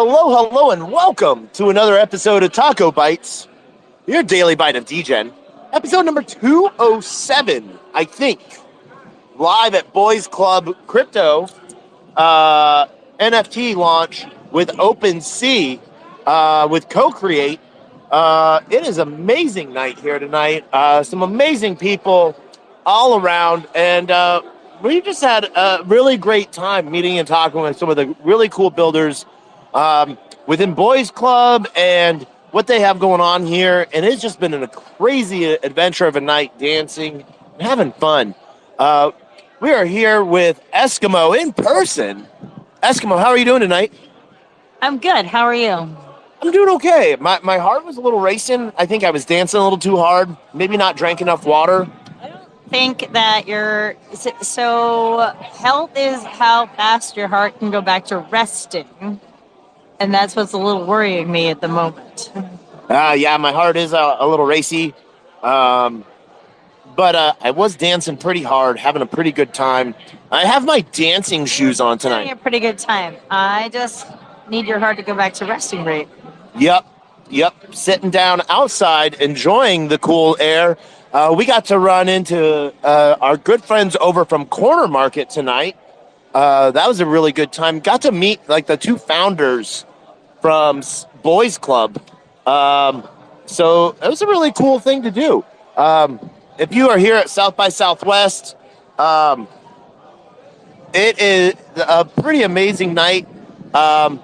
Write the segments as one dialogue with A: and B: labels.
A: Hello, hello, and welcome to another episode of Taco Bites, your daily bite of DGen. Episode number 207, I think. Live at Boys Club Crypto uh, NFT launch with OpenSea uh, with Co-Create. Uh, it is amazing night here tonight. Uh, some amazing people all around, and uh, we just had a really great time meeting and talking with some of the really cool builders um, within Boys Club and what they have going on here. And it's just been a crazy adventure of a night dancing and having fun. Uh, we are here with Eskimo in person. Eskimo, how are you doing tonight?
B: I'm good. How are you?
A: I'm doing okay. My, my heart was a little racing. I think I was dancing a little too hard. Maybe not drank enough water.
B: I don't think that you're so health is how fast your heart can go back to resting. And that's what's a little worrying me at the moment.
A: Uh, yeah, my heart is a, a little racy. Um, but uh, I was dancing pretty hard, having a pretty good time. I have my dancing shoes on
B: Having
A: tonight.
B: a pretty good time. I just need your heart to go back to resting rate.
A: Yep, yep. Sitting down outside, enjoying the cool air. Uh, we got to run into uh, our good friends over from Corner Market tonight. Uh, that was a really good time. Got to meet like the two founders from Boys Club. Um, so it was a really cool thing to do. Um, if you are here at South by Southwest, um, it is a pretty amazing night. Um,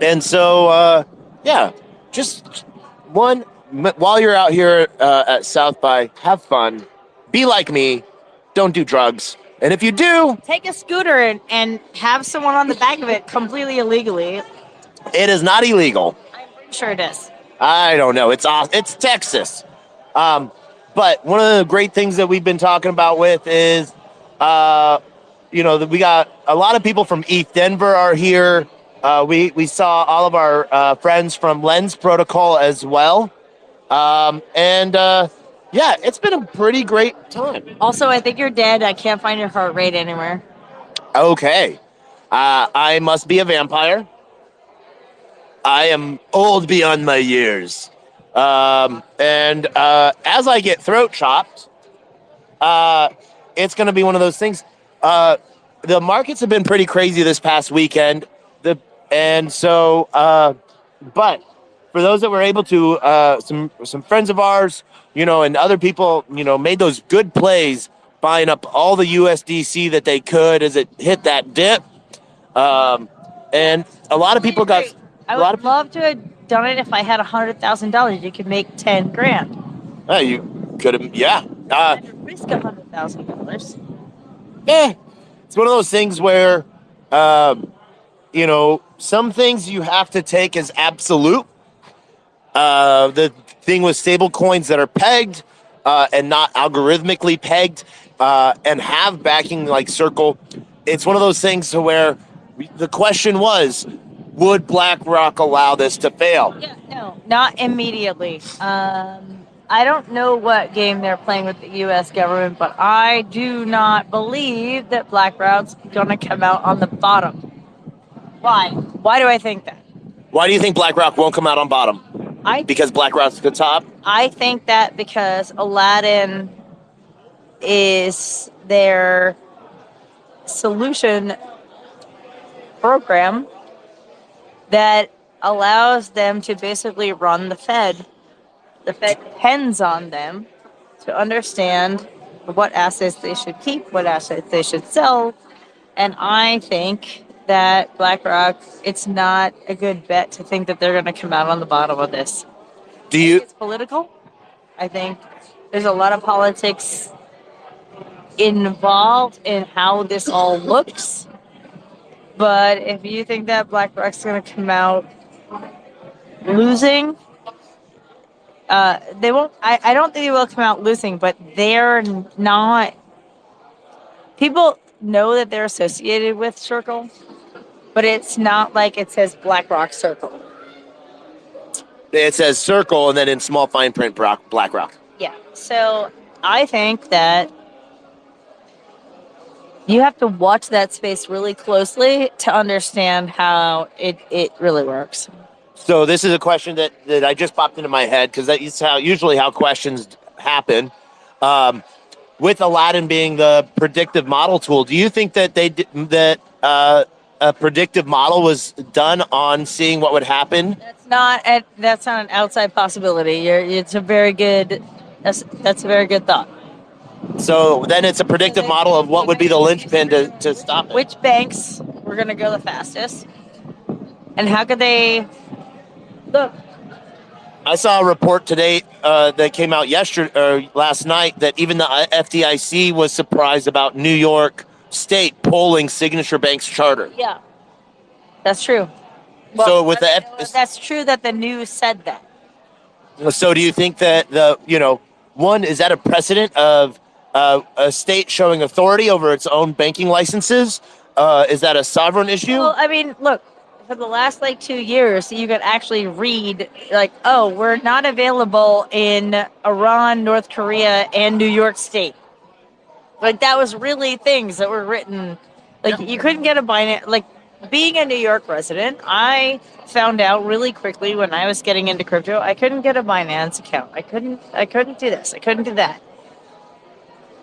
A: and so, uh, yeah, just one, while you're out here uh, at South by, have fun, be like me, don't do drugs. And if you do,
B: Take a scooter and, and have someone on the back of it completely illegally.
A: It is not illegal.
B: I'm sure it is.
A: I don't know. It's off. It's Texas. Um, but one of the great things that we've been talking about with is, uh, you know, that we got a lot of people from ETH Denver are here. Uh, we we saw all of our uh, friends from Lens Protocol as well, um, and uh, yeah, it's been a pretty great time.
B: Also, I think you're dead. I can't find your heart rate anywhere.
A: Okay, uh, I must be a vampire. I am old beyond my years. Um, and uh, as I get throat chopped, uh, it's going to be one of those things. Uh, the markets have been pretty crazy this past weekend. The and so, uh, but for those that were able to, uh, some some friends of ours, you know, and other people, you know, made those good plays, buying up all the USDC that they could as it hit that dip. Um, and a lot of people got
B: I would
A: of
B: love to have done it if I had a hundred thousand dollars. You could make ten grand.
A: Uh, you could have, yeah. Uh,
B: risk a hundred thousand dollars.
A: Yeah, it's one of those things where, um, you know, some things you have to take as absolute. Uh, the thing with stable coins that are pegged uh, and not algorithmically pegged uh, and have backing like Circle, it's one of those things to where the question was, would BlackRock allow this to fail?
B: Yeah, no, not immediately. Um, I don't know what game they're playing with the U.S. government, but I do not believe that BlackRock's going to come out on the bottom. Why? Why do I think that?
A: Why do you think BlackRock won't come out on bottom?
B: I
A: Because BlackRock's the top?
B: I think that because Aladdin is their solution program that allows them to basically run the Fed. The Fed depends on them to understand what assets they should keep, what assets they should sell. And I think that BlackRock, it's not a good bet to think that they're going to come out on the bottom of this
A: Do you?
B: it's political. I think there's a lot of politics involved in how this all looks. But if you think that BlackRock's going to come out losing, uh, they won't. I, I don't think they will come out losing, but they're not. People know that they're associated with Circle, but it's not like it says BlackRock Circle.
A: It says circle and then in small fine print Brock, BlackRock.
B: Yeah. So I think that you have to watch that space really closely to understand how it, it really works.
A: So this is a question that, that I just popped into my head because that is how usually how questions happen. Um, with Aladdin being the predictive model tool, do you think that they that uh, a predictive model was done on seeing what would happen?
B: That's not a, that's not an outside possibility. You're, it's a very good that's that's a very good thought.
A: So then it's a predictive model of what would be the linchpin to, to stop it.
B: Which banks were going to go the fastest, and how could they look?
A: I saw a report today uh, that came out yesterday or last night that even the FDIC was surprised about New York State pulling Signature Bank's charter.
B: Yeah, that's true.
A: So with the F-
B: that's true that the news said that.
A: So do you think that the you know one is that a precedent of uh, a state showing authority over its own banking licenses? Uh, is that a sovereign issue?
B: Well, I mean, look, for the last like two years, you could actually read like, oh, we're not available in Iran, North Korea, and New York State. Like that was really things that were written. Like
A: Yeah.
B: you couldn't get a Binance. Like being a New York resident, I found out really quickly when I was getting into crypto, I couldn't get a Binance account. I couldn't. I couldn't do this. I couldn't do that.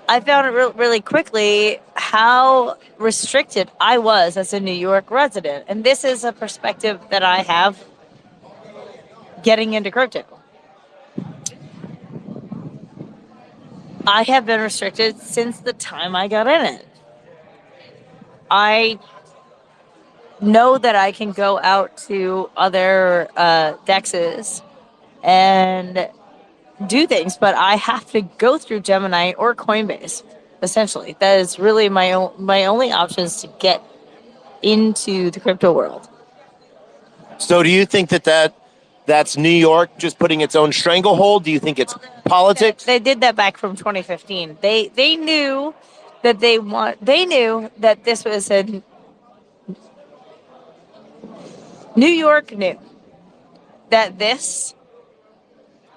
B: I found it re- really quickly how restricted I was as a New York resident. And this is a perspective that I have getting into crypto. I have been restricted since the time I got in it. I know that I can go out to other uh, dexes and do things, but I have to go through Gemini or Coinbase. Essentially, that is really my o- my only options to get into the crypto world.
A: So do you think that that that's New York just putting its own stranglehold? Do you think it's politics?
B: They did that back from 2015. They they knew that they want. They knew that this was a New York knew that this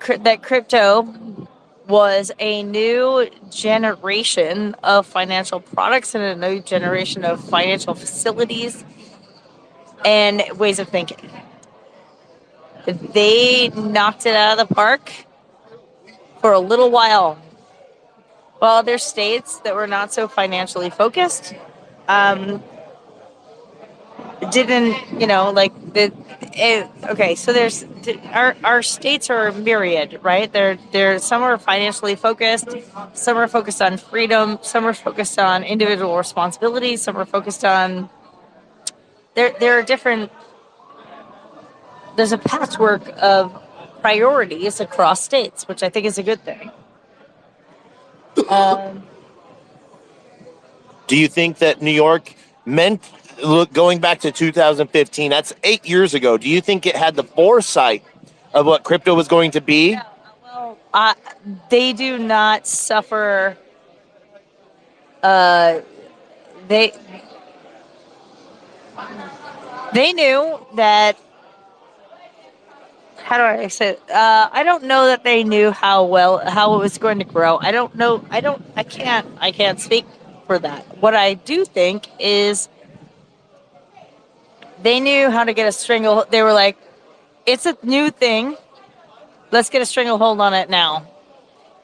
B: that crypto was a new generation of financial products and a new generation of financial facilities and ways of thinking. They knocked it out of the park for a little while. While other states that were not so financially focused um, didn't, you know, like the. It, okay, so there's our our states are myriad, right? They're they're some are financially focused, some are focused on freedom, some are focused on individual responsibility, some are focused on. There there are different. There's a patchwork of priorities across states, which I think is a good thing. Um,
A: Do you think that New York meant look going back to 2015? That's eight years ago. Do you think it had the foresight of what crypto was going to be?
B: well, uh, they do not suffer. Uh, they they knew that. How do I say? Uh, I don't know that they knew how well how it was going to grow. I don't know. I don't. I can't. I can't speak for that. What I do think is they knew how to get a strangle. They were like, "It's a new thing. Let's get a stranglehold on it now.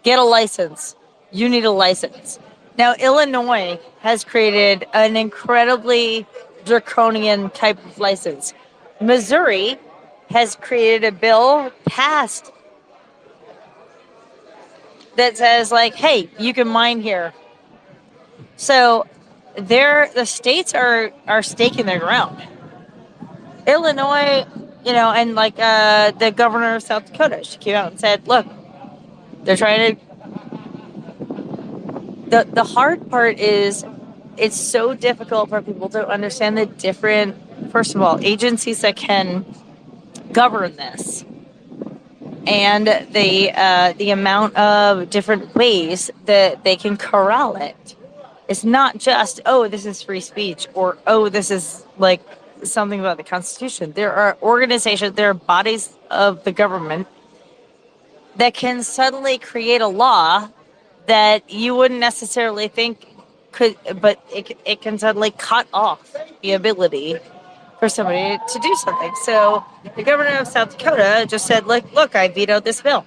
B: Get a license. You need a license." Now, Illinois has created an incredibly draconian type of license. Missouri has created a bill passed that says, like, hey, you can mine here. So they're the states are are staking their ground. Illinois, you know, and like uh, the governor of South Dakota, she came out and said, "Look, they're trying to." the The hard part is, it's so difficult for people to understand the different. First of all, agencies that can govern this, and the uh, the amount of different ways that they can corral it. It's not just oh, this is free speech, or oh, this is like something about the Constitution. There are organizations, there are bodies of the government that can suddenly create a law that you wouldn't necessarily think could, but it, it can suddenly cut off the ability for somebody to do something. So the governor of South Dakota just said, "Look, look, I vetoed this bill.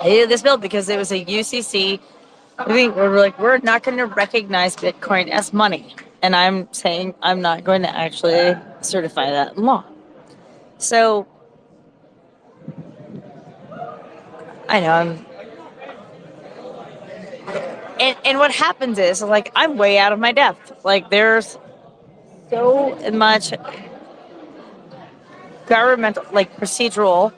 B: I vetoed this bill because it was a UCC. I think we're like, we're not going to recognize Bitcoin as money." And I'm saying I'm not going to actually certify that in law. So I know I'm and and what happens is like I'm way out of my depth. Like there's so much governmental, like procedural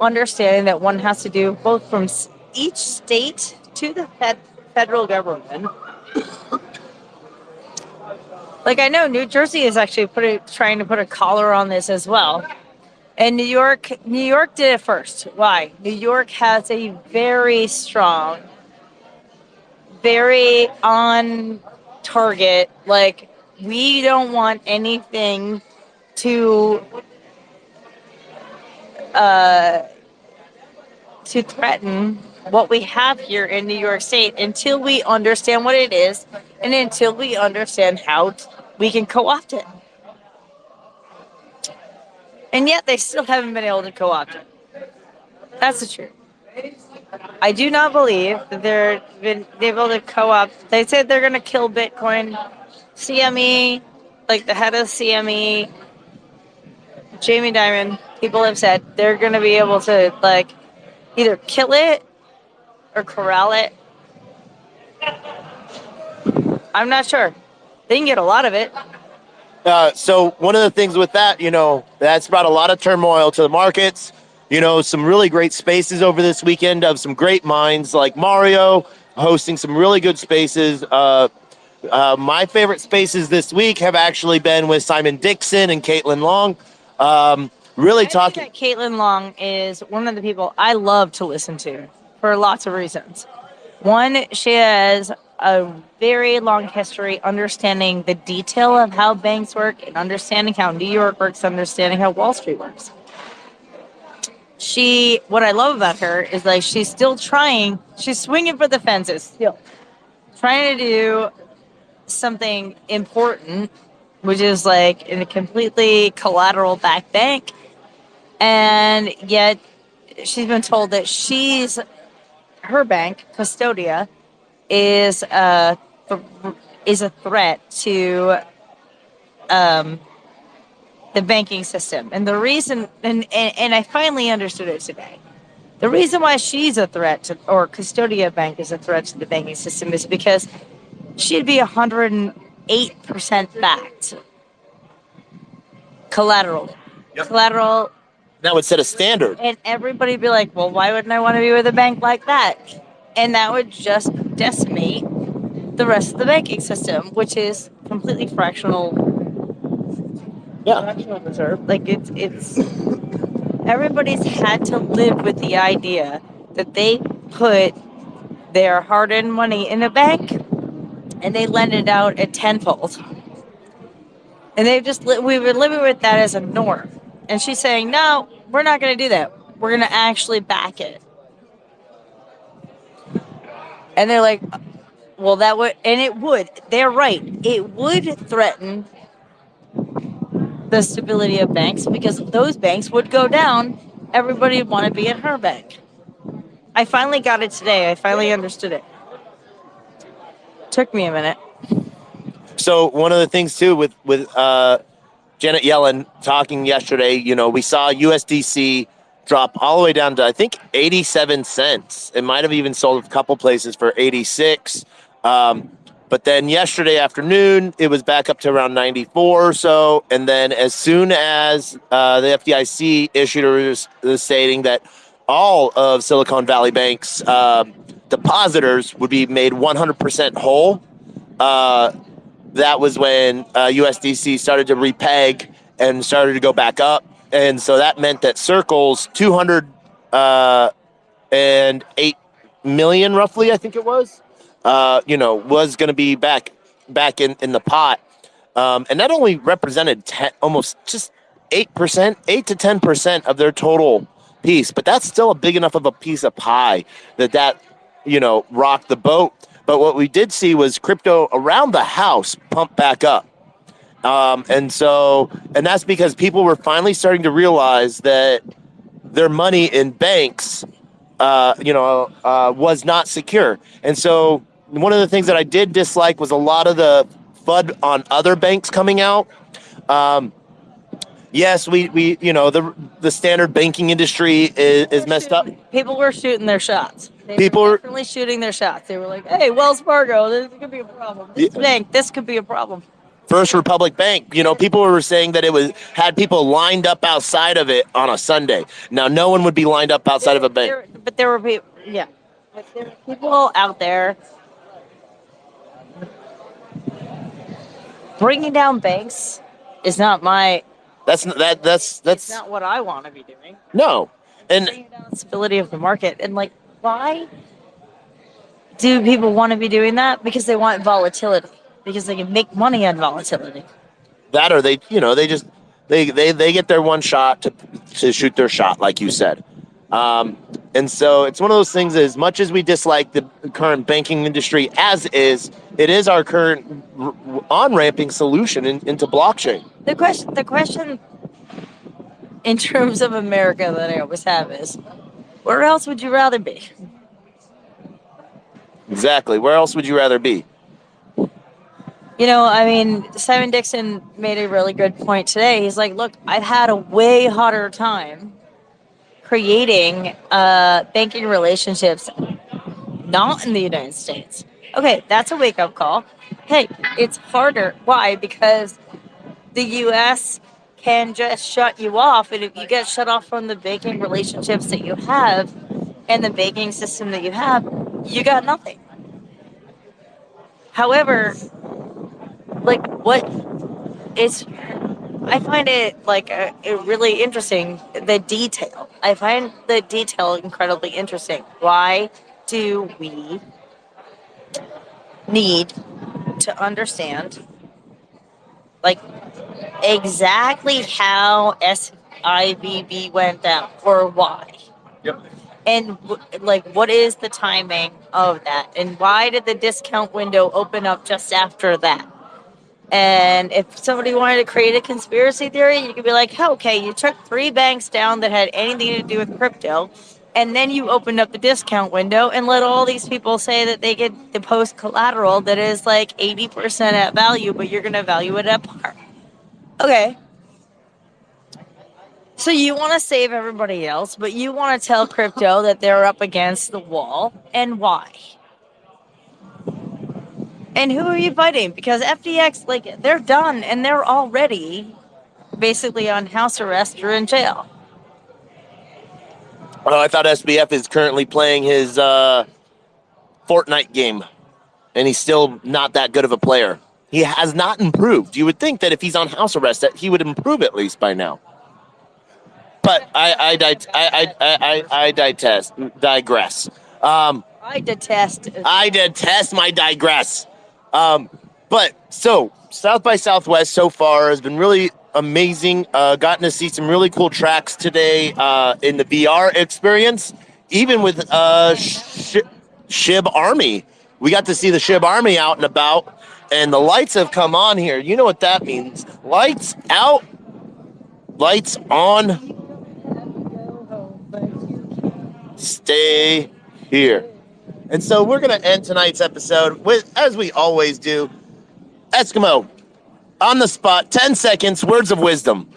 B: understanding that one has to do both from each state to the fed, federal government. Like I know New Jersey is actually putting trying to put a collar on this as well. And New York, New York did it first. Why? New York has a very strong very on target. Like, we don't want anything to uh, to threaten what we have here in New York State until we understand what it is and until we understand how we can co-opt it. And yet they still haven't been able to co-opt it. That's the truth. I do not believe that they're been able to co-op. They said they're going to kill Bitcoin. CME, like the head of CME, Jamie Dimon, people have said they're going to be able to like either kill it or corral it. I'm not sure. They can get a lot of it.
A: Uh, so one of the things with that, you know, that's brought a lot of turmoil to the markets you know, some really great spaces over this weekend of some great minds like Mario hosting some really good spaces. Uh, uh, my favorite spaces this week have actually been with Simon Dixon and Caitlin Long. Um, really
B: I
A: talking.
B: Caitlin Long is one of the people I love to listen to for lots of reasons. One, she has a very long history understanding the detail of how banks work and understanding how New York works, understanding how Wall Street works she what I love about her is like she's still trying, she's swinging for the fences still. Trying to do something important, which is like in a completely collateral back bank. And yet she's been told that she's her bank, Custodia, is a is a threat to um, the banking system. And the reason, and, and, and I finally understood it today. The reason why she's a threat to, or Custodia Bank is a threat to the banking system is because she'd be 108% backed. Collateral. Yep. Collateral.
A: That would set a standard.
B: And everybody'd be like, well, why wouldn't I want to be with a bank like that? And that would just decimate the rest of the banking system, which is completely fractional
A: yeah.
B: reserve. Like it's it's everybody's had to live with the idea that they put their hard-earned money in a bank and they lend it out at tenfold. And they've just li- we were living with that as a norm. And she's saying, "No, we're not going to do that. We're going to actually back it." And they're like, "Well, that would and it would. They're right. It would threaten the stability of banks because those banks would go down. Everybody would want to be at her bank. I finally got it today. I finally understood it. Took me a minute.
A: So one of the things too with with uh, Janet Yellen talking yesterday, you know, we saw USDC drop all the way down to I think 87 cents. It might have even sold a couple places for 86. Um, but then yesterday afternoon, it was back up to around 94 or so. And then as soon as uh, the FDIC issued a stating that all of Silicon Valley Bank's uh, depositors would be made 100% whole, uh, that was when USDC uh, started to repeg and started to go back up. And so that meant that Circle's 208 uh, million, roughly, I think it was, uh, you know, was going to be back back in, in the pot. Um, and that only represented 10, almost just 8%, 8 to 10% of their total piece. But that's still a big enough of a piece of pie that that, you know, rocked the boat. But what we did see was crypto around the house pump back up. Um, and so, and that's because people were finally starting to realize that their money in banks, uh, you know, uh, was not secure. And so, one of the things that I did dislike was a lot of the FUD on other banks coming out. Um, yes, we, we, you know, the the standard banking industry is, is messed up.
B: People were shooting their shots. They
A: People
B: were
A: were-
B: definitely shooting their shots. They were like, "Hey, Wells Fargo, this could be a problem. This
A: Yeah.
B: bank, this could be a problem."
A: First Republic Bank, you know, people were saying that it was had people lined up outside of it on a Sunday. Now, no one would be lined up outside of a bank.
B: There- but there were people, yeah, but there were people out there bringing down banks. Is not my.
A: That's that that's
B: That's not what I want to be doing.
A: no. And
B: stability of the market. And like, why do people want to be doing that? Because they want volatility. Because they can make money on volatility.
A: that or they, you know, they just they they they get their one shot to to shoot their shot, like you said. Um, and so it's one of those things. As much as we dislike the current banking industry as is, it is our current on ramping solution in, into blockchain.
B: The question, the question, in terms of America, that I always have is, where else would you rather be?
A: Exactly. Where else would you rather be?
B: You know, I mean, Simon Dixon made a really good point today. He's like, look, I've had a way harder time creating uh, banking relationships not in the United States. Okay, that's a wake up call. Hey, it's harder. Why? Because the US can just shut you off. And if you get shut off from the banking relationships that you have and the banking system that you have, you got nothing. However, like what is I find it like uh, a, a really interesting the detail. I find the detail incredibly interesting. Why do we need to understand like exactly how SIVB went down or why?
A: Yep.
B: And like, what is the timing of that? And why did the discount window open up just after that? And if somebody wanted to create a conspiracy theory, you could be like, oh, okay, you took three banks down that had anything to do with crypto, and then you opened up the discount window and let all these people say that they get the post collateral that is like 80% at value, but you're going to value it at par. Okay. So you want to save everybody else, but you want to tell crypto that they're up against the wall, and why? And who are you fighting? Because FTX, like, they're done and they're already basically on house arrest or in jail.
A: Oh, I thought SBF is currently playing his uh, Fortnite game, and he's still not that good of a player. He has not improved. You would think that if he's on house arrest, that he would improve at least by now. But I, I, di- I, I, I, I digest, digress. Um,
B: I detest.
A: I detest my digress. Um, but so South by Southwest so far has been really amazing. Uh, gotten to see some really cool tracks today uh, in the VR experience, even with uh, Sh- Shib Army. We got to see the Shib Army out and about, and the lights have come on here. You know what that means? Lights out, lights on. Stay here. And so we're going to end tonight's episode with, as we always do, Eskimo on the spot, 10 seconds, words of wisdom.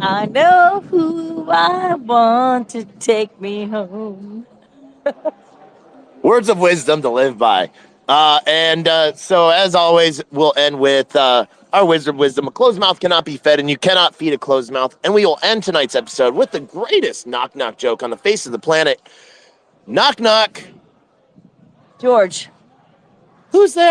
B: I know who I want to take me home.
A: Words of wisdom to live by. Uh, and uh, so, as always, we'll end with uh, our wisdom wisdom. A closed mouth cannot be fed, and you cannot feed a closed mouth. And we will end tonight's episode with the greatest knock knock joke on the face of the planet. Knock knock.
B: George.
A: Who's there?